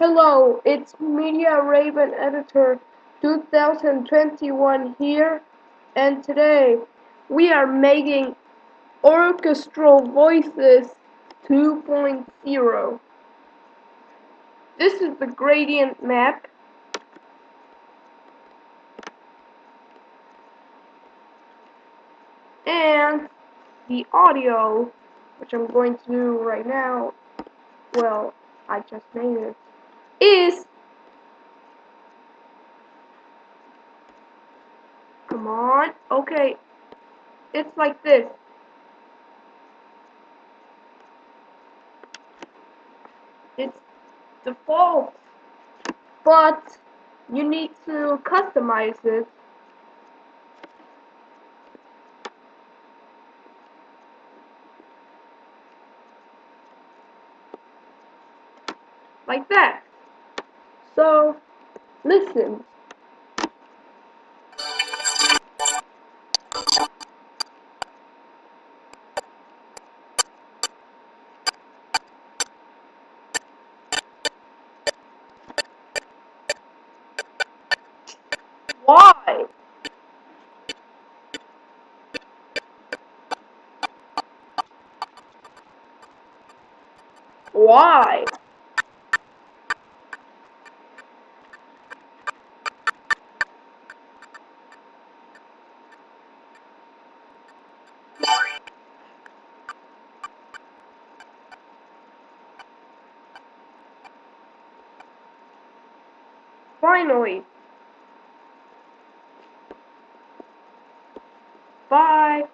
Hello, it's Media Raven Editor 2021 here, and today we are making Orchestral Voices 2.0. This is the gradient map. And the audio, which I'm going to do right now, well, I just made it is come on. Okay. It's like this. It's default but you need to customize it. Like that so, listen. Why? Why? Finally! Bye!